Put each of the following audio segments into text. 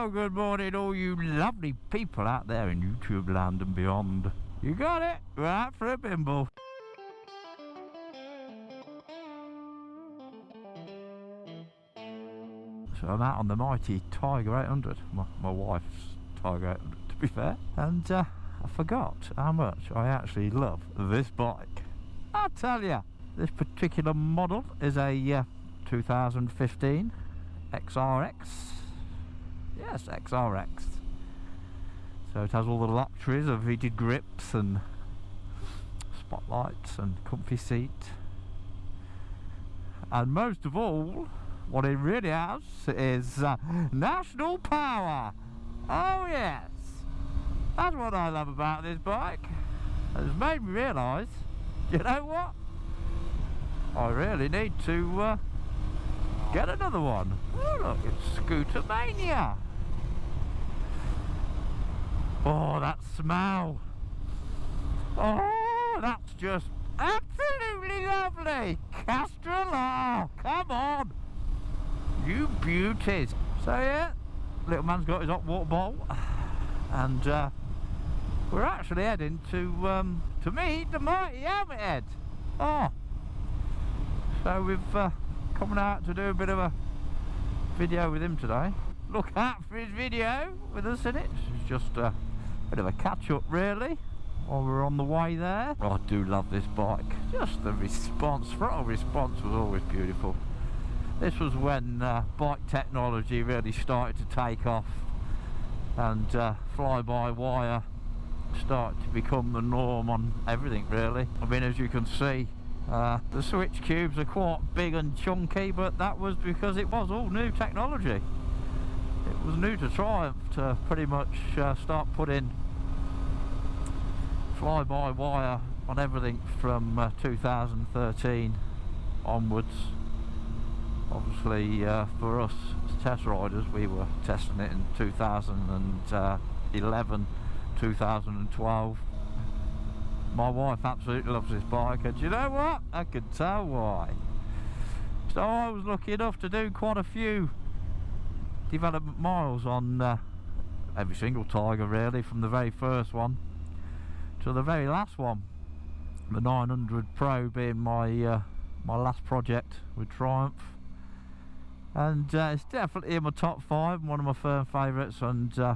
Well, good morning, all you lovely people out there in YouTube land and beyond. You got it, right for a bimble. So I'm out on the mighty Tiger 800, my, my wife's Tiger 800 to be fair, and uh, I forgot how much I actually love this bike. I tell you, this particular model is a uh, 2015 XRX. Yes, XRX. So it has all the luxuries of heated grips and spotlights and comfy seat. And most of all, what it really has is uh, national power. Oh yes, that's what I love about this bike. It's made me realise, you know what? I really need to uh, get another one. Oh look, it's Scooter Mania. Oh, that smell. Oh, that's just absolutely lovely. Castrol, come on. You beauties. So yeah, little man's got his hot water bottle. And uh, we're actually heading to um, to meet the mighty Hammerhead. Oh. So we've uh, coming out to do a bit of a video with him today. Look out for his video with us in it. It's just a bit of a catch up really while we're on the way there. Oh, I do love this bike. Just the response, throttle response was always beautiful. This was when uh, bike technology really started to take off and uh, fly-by-wire started to become the norm on everything really. I mean as you can see uh, the switch cubes are quite big and chunky but that was because it was all new technology. It was new to Triumph to pretty much uh, start putting fly-by-wire on everything from uh, 2013 onwards. Obviously uh, for us as test riders we were testing it in 2011, 2012 my wife absolutely loves this bike and you know what? I can tell why. So I was lucky enough to do quite a few development miles on uh, every single Tiger really from the very first one to the very last one. The 900 Pro being my uh, my last project with Triumph. And uh, it's definitely in my top five one of my firm favourites and uh,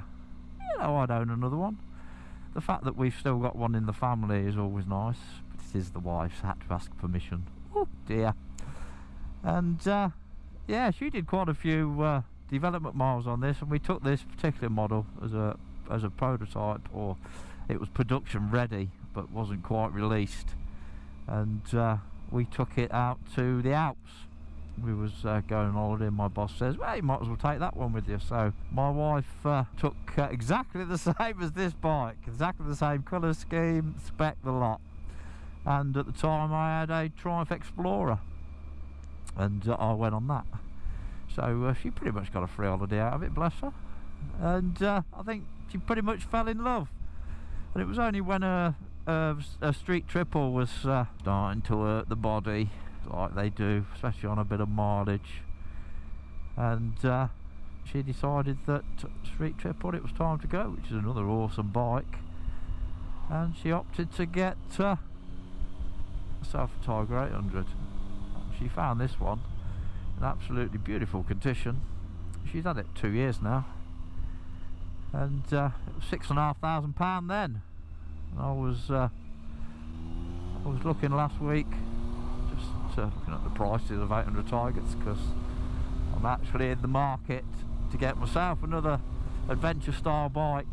you know I'd own another one. The fact that we've still got one in the family is always nice. But it is the wife's had to ask permission. Oh dear. And uh, yeah she did quite a few uh, development miles on this and we took this particular model as a as a prototype or it was production ready but wasn't quite released. And uh, we took it out to the Alps. We was uh, going on holiday and my boss says well you might as well take that one with you. So my wife uh, took uh, exactly the same as this bike exactly the same colour scheme spec the lot. And at the time I had a Triumph Explorer. And uh, I went on that so uh, she pretty much got a free holiday out of it bless her. And uh, I think she pretty much fell in love. And it was only when a, a, a street triple was starting to hurt the body like they do especially on a bit of mileage. And uh, she decided that street triple it was time to go which is another awesome bike. And she opted to get uh, herself a Tiger 800 she found this one in absolutely beautiful condition. She's had it two years now. And uh, it was six and a half thousand pound then. I was uh, I was looking last week uh, looking at the prices of 800 Tigers because I'm actually in the market to get myself another adventure style bike.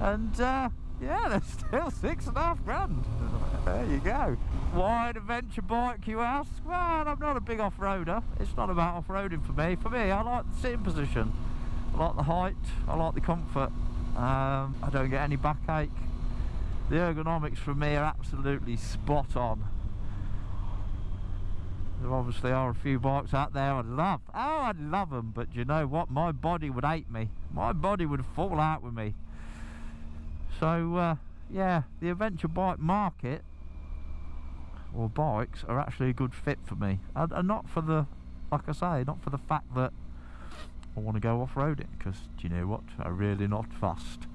And uh, yeah they're still six and a half grand. There you go. Why an adventure bike you ask? Well I'm not a big off-roader. It's not about off-roading for me. For me I like the sitting position. I like the height. I like the comfort. Um, I don't get any backache. The ergonomics for me are absolutely spot on. There obviously are a few bikes out there. I'd love. Oh, I'd love them, but you know what? My body would hate me. My body would fall out with me. So, uh, yeah, the adventure bike market or bikes are actually a good fit for me. And, and not for the, like I say, not for the fact that I want to go off-roading because do you know what? I'm really not fussed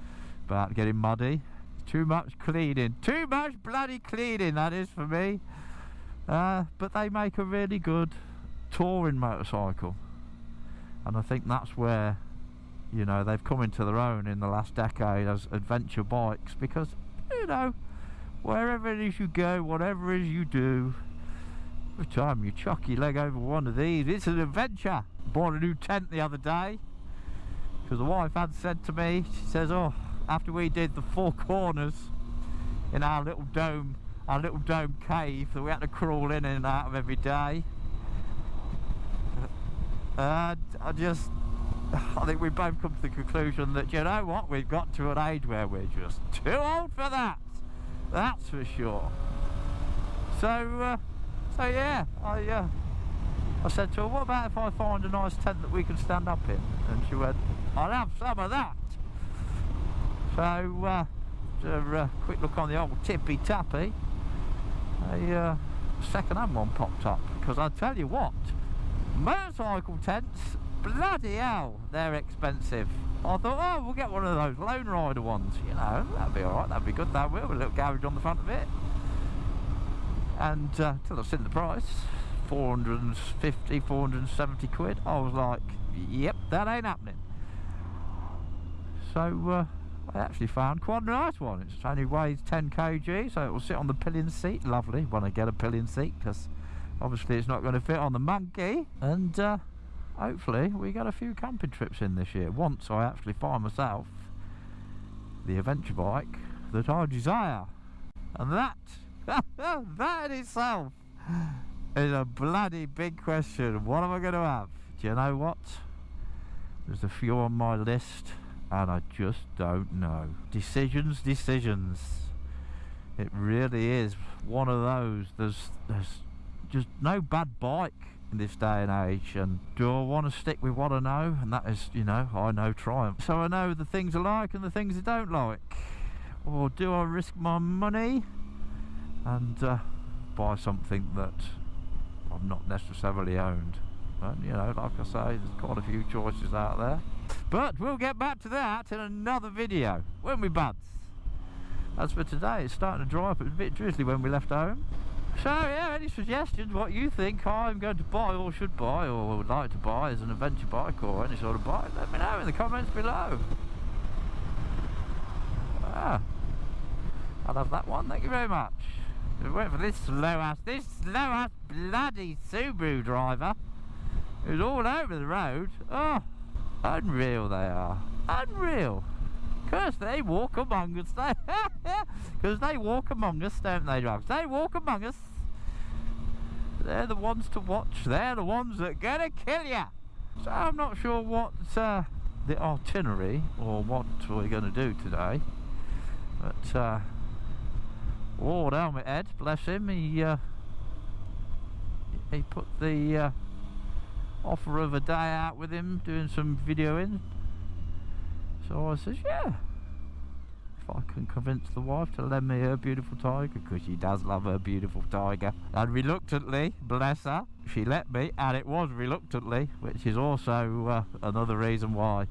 about getting muddy. Too much cleaning. Too much bloody cleaning, that is for me. Uh, but they make a really good touring motorcycle. And I think that's where, you know, they've come into their own in the last decade as adventure bikes because, you know, wherever it is you go, whatever it is you do, every time you chuck your leg over one of these, it's an adventure. Bought a new tent the other day because the wife had said to me, she says, oh, after we did the four corners in our little dome, our little dome cave that we had to crawl in and out of every day, uh, I just, I think we've both come to the conclusion that, you know what, we've got to an age where we're just too old for that. That's for sure. So, uh, so yeah, I, uh, I said to her, what about if I find a nice tent that we can stand up in? And she went, I'll have some of that. So, uh, a uh, quick look on the old tippy tappy. A uh, second-hand one popped up because I tell you what, motorcycle tents, bloody hell, they're expensive. I thought, oh, we'll get one of those Lone Rider ones, you know, that'd be alright, that'd be good, that will, with a little garage on the front of it. And uh, till I've seen the price, 450, 470 quid, I was like, yep, that ain't happening. So, uh, I actually found quite a nice one. It only weighs 10 kg, so it will sit on the pillion seat. Lovely when I get a pillion seat, because obviously it's not going to fit on the monkey. And uh, hopefully we get a few camping trips in this year. Once I actually find myself the adventure bike that I desire. And that, that in itself is a bloody big question. What am I going to have? Do you know what? There's a few on my list and I just don't know. Decisions, decisions. It really is one of those. There's, there's just no bad bike in this day and age and do I want to stick with what I know? And that is you know I know Triumph. So I know the things I like and the things I don't like. Or do I risk my money and uh, buy something that I've not necessarily owned? And you know like I say there's quite a few choices out there. But we'll get back to that in another video won't we buds? As for today it's starting to dry up It was a bit drizzly when we left home so yeah, any suggestions what you think I'm going to buy or should buy or would like to buy as an adventure bike or any sort of bike, let me know in the comments below. Ah, I love that one, thank you very much. Wait for this slow ass, this slow ass bloody Subaru driver who's all over the road. Oh, unreal they are, unreal. Because they walk among us, because they walk among us, don't they, drugs? They walk among us. They're the ones to watch. They're the ones that gonna kill you. So I'm not sure what uh, the itinerary or what we're to do today. But uh, Lord Helmet Head, bless him, he uh, he put the uh, offer of a day out with him doing some videoing so I says, yeah. If I can convince the wife to lend me her beautiful tiger, because she does love her beautiful tiger. And reluctantly, bless her, she let me, and it was reluctantly, which is also uh, another reason why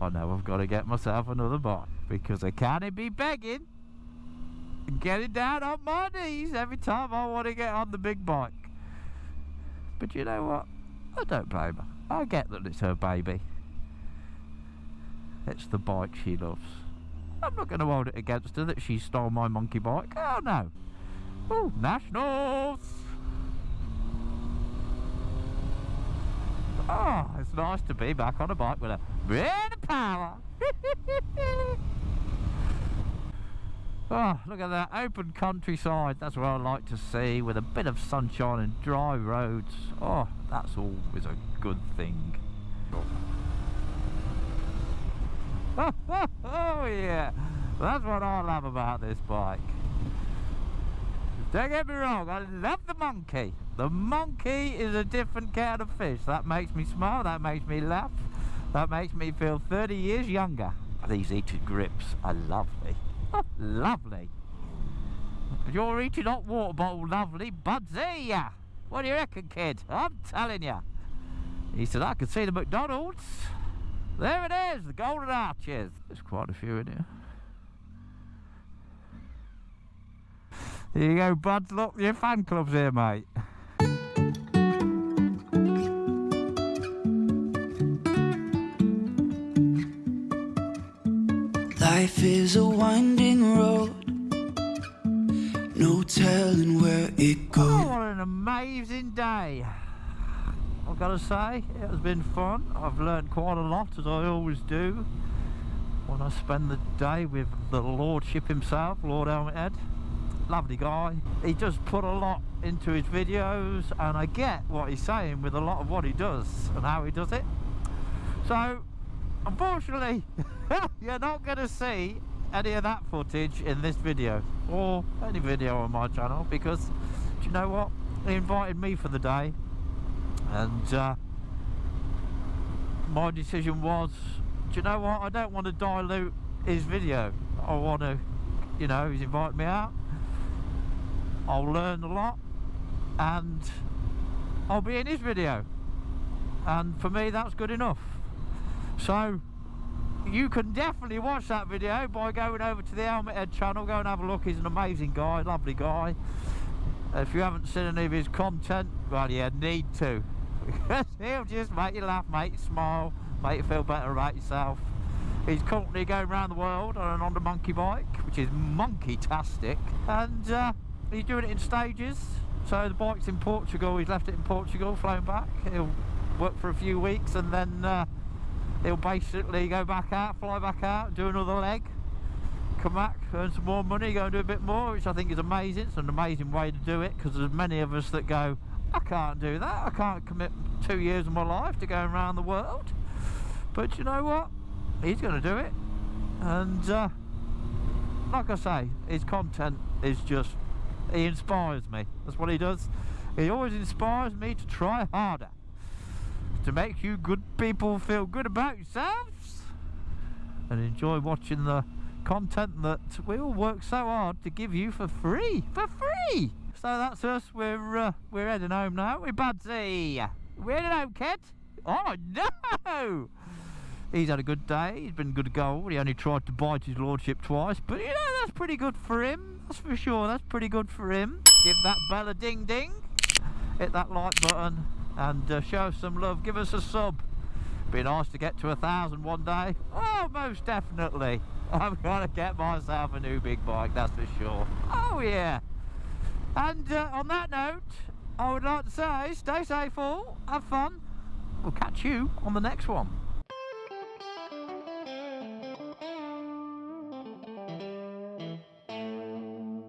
I know I've got to get myself another bike. Because I can't be begging and getting down on my knees every time I want to get on the big bike. But you know what? I don't blame her. I get that it's her baby. It's the bike she loves. I'm not going to hold it against her that she stole my monkey bike. Oh no. Oh, Nationals! Oh, it's nice to be back on a bike with a bit of power. oh, look at that open countryside. That's what I like to see with a bit of sunshine and dry roads. Oh, that's always a good thing. Oh yeah, that's what I love about this bike. Don't get me wrong, I love the monkey. The monkey is a different kind of fish. That makes me smile, that makes me laugh, that makes me feel 30 years younger. These heated grips are lovely. lovely. You're eating hot water bottle lovely, budsy. What do you reckon, kid? I'm telling you. He said, I can see the McDonald's. There it is, the Golden Arches. There's quite a few in here. Here you go, buds. Look, your fan club's here, mate. Life is a winding road, no telling where it Oh, goes. what an amazing day. I've got to say, it has been fun. I've learned quite a lot, as I always do, when I spend the day with the Lordship himself, Lord Helmet Head. Lovely guy. He does put a lot into his videos, and I get what he's saying with a lot of what he does and how he does it. So, unfortunately, you're not going to see any of that footage in this video or any video on my channel because do you know what? He invited me for the day and uh, my decision was do you know what? I don't want to dilute his video. I want to, you know, he's invited me out. I'll learn a lot and I'll be in his video. And for me, that's good enough. So you can definitely watch that video by going over to the Helmet Head channel. Go and have a look. He's an amazing guy, lovely guy. If you haven't seen any of his content, well, you need to. He'll just make you laugh, make you smile, make you feel better about yourself. He's currently going around the world on an Honda Monkey bike, which is monkey-tastic. And uh, he's doing it in stages. So the bike's in Portugal. He's left it in Portugal, flown back. He'll work for a few weeks and then uh, he'll basically go back out, fly back out, do another leg, come back, earn some more money, go and do a bit more, which I think is amazing. It's an amazing way to do it because there's many of us that go, I can't do that. I can't commit two years of my life to going around the world. But you know what? He's going to do it. And uh, like I say, his content is just, he inspires me. That's what he does. He always inspires me to try harder to make you good people feel good about yourselves and enjoy watching the content that we all work so hard to give you for free for free so that's us we're uh, we're heading home now we're Budsy we're heading home kid oh no he's had a good day he's been good gold he only tried to bite his lordship twice but you know that's pretty good for him that's for sure that's pretty good for him give that bell a ding ding hit that like button and uh, show us some love. Give us a sub. Be nice to get to a thousand one day. Oh, most definitely. I'm gonna get myself a new big bike, that's for sure. Oh yeah. And uh, on that note, I would like to say, stay safe all, have fun. We'll catch you on the next one.